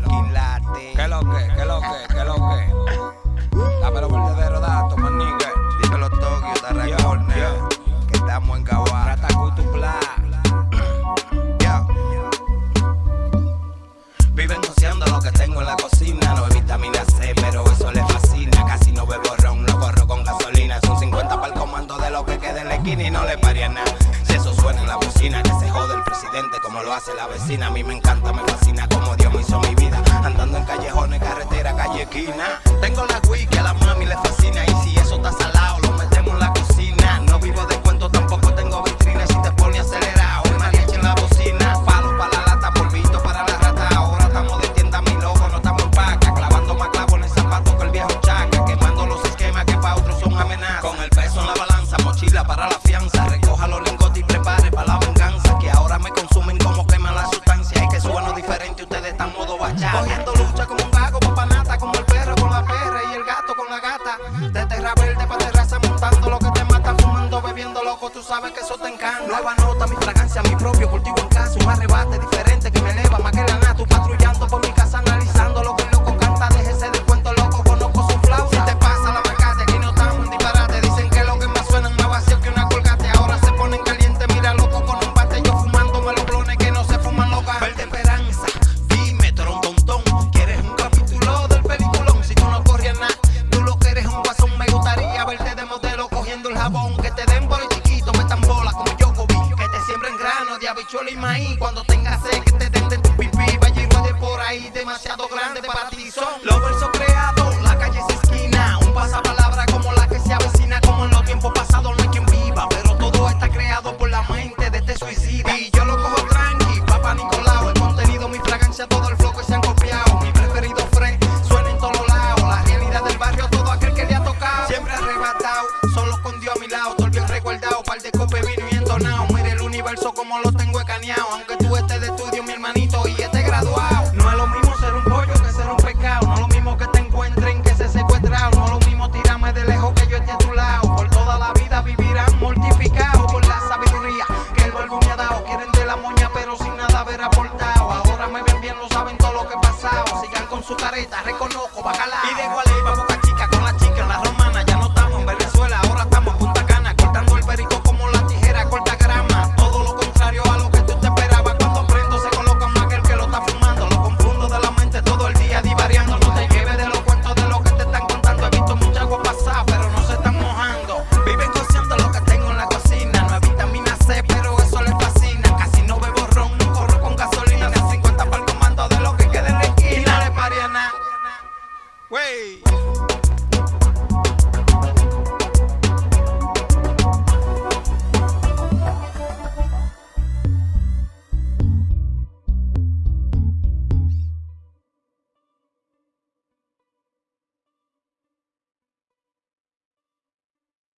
lo que, qué lo que, qué lo que. Dame los verdaderos datos, manique. Dímelo Tokio, te recuerdo que estamos en Caguá. Rata Cutupla. Yo. Viven cociendo lo que tengo en la cocina. No hay vitamina C, pero eso le fascina. Casi no bebo ron, lo corro con gasolina. Son 50 para el comando de lo que queda en la esquina y no le paría nada. Si eso suena en la bocina, que se jode el como lo hace la vecina. A mí me encanta, me fascina como Dios me hizo mi vida. Andando en callejones, carretera, calle, esquina. Tengo la Cogiendo lucha como un vago, papanata. Como el perro con la perra y el gato con la gata. De terra verde para terraza, montando lo que te mata. Fumando, bebiendo loco, tú sabes que eso te encanta. Nueva nota, mi fragancia, mi propio cultivo en casa. Un arrebate diferente habichuela y maíz. Cuando tengas sed, que te den de tu pipí. Vaya y por ahí, demasiado grande para ti son. Como lo tengo escaneado. Aunque tú estés de estudio, mi hermanito, y estés graduado. No es lo mismo ser un pollo que ser un pecado. No es lo mismo que te encuentren que se secuestrado. No es lo mismo tirarme de lejos que yo esté a tu lado. Por toda la vida vivirán mortificados por la sabiduría que el verbo me ha dado. Quieren de la moña, pero sin nada haber aportado. Ahora me ven bien, lo saben todo lo que he pasado. Sigan con su careta, Way.